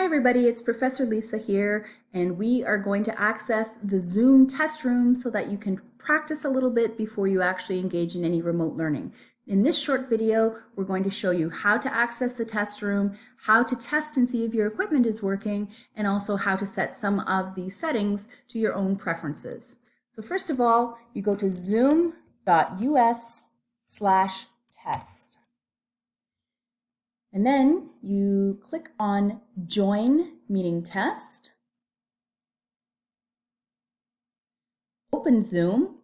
Hi everybody, it's Professor Lisa here and we are going to access the Zoom test room so that you can practice a little bit before you actually engage in any remote learning. In this short video, we're going to show you how to access the test room, how to test and see if your equipment is working, and also how to set some of the settings to your own preferences. So first of all, you go to zoom.us slash test. And then you click on Join Meeting Test. Open Zoom.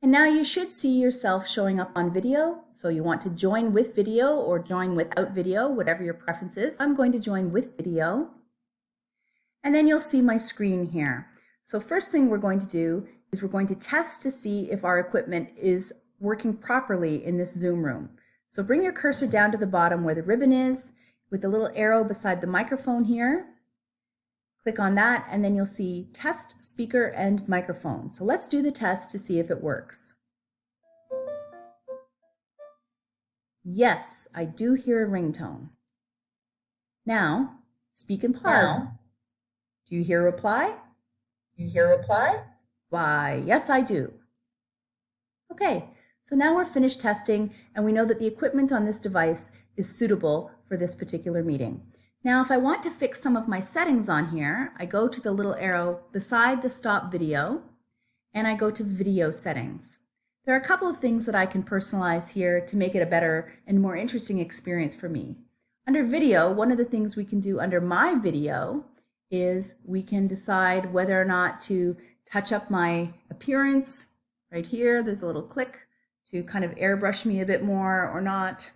And now you should see yourself showing up on video. So you want to join with video or join without video, whatever your preference is. I'm going to join with video. And then you'll see my screen here. So first thing we're going to do is we're going to test to see if our equipment is working properly in this Zoom room. So bring your cursor down to the bottom where the ribbon is with the little arrow beside the microphone here. Click on that and then you'll see test speaker and microphone. So let's do the test to see if it works. Yes, I do hear a ringtone. Now, speak and pause. Now, do you hear a reply? Do you hear a reply? Why, yes, I do. Okay, so now we're finished testing and we know that the equipment on this device is suitable for this particular meeting. Now, if I want to fix some of my settings on here, I go to the little arrow beside the stop video and I go to video settings. There are a couple of things that I can personalize here to make it a better and more interesting experience for me. Under video, one of the things we can do under my video is we can decide whether or not to touch up my appearance. Right here, there's a little click to kind of airbrush me a bit more or not.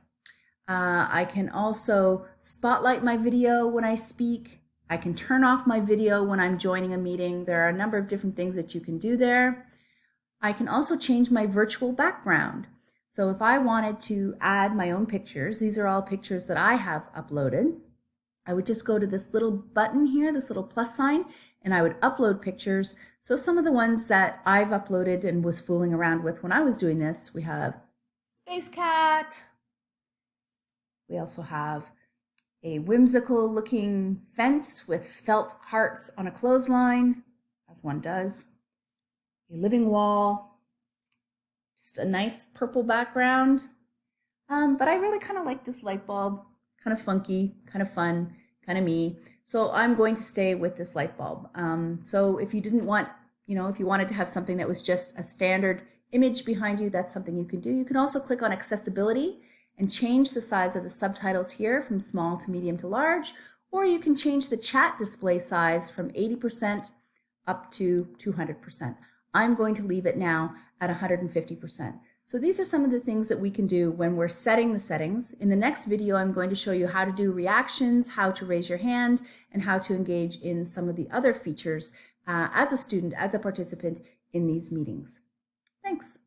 Uh, I can also spotlight my video when I speak. I can turn off my video when I'm joining a meeting. There are a number of different things that you can do there. I can also change my virtual background. So if I wanted to add my own pictures, these are all pictures that I have uploaded. I would just go to this little button here, this little plus sign, and I would upload pictures. So some of the ones that I've uploaded and was fooling around with when I was doing this, we have Space Cat. We also have a whimsical looking fence with felt hearts on a clothesline, as one does. A living wall, just a nice purple background. Um, but I really kind of like this light bulb, kind of funky, kind of fun, kind of me. So I'm going to stay with this light bulb. Um, so if you didn't want, you know, if you wanted to have something that was just a standard image behind you, that's something you can do. You can also click on accessibility and change the size of the subtitles here from small to medium to large, or you can change the chat display size from 80% up to 200%. I'm going to leave it now at 150%. So these are some of the things that we can do when we're setting the settings. In the next video, I'm going to show you how to do reactions, how to raise your hand, and how to engage in some of the other features uh, as a student, as a participant in these meetings. Thanks.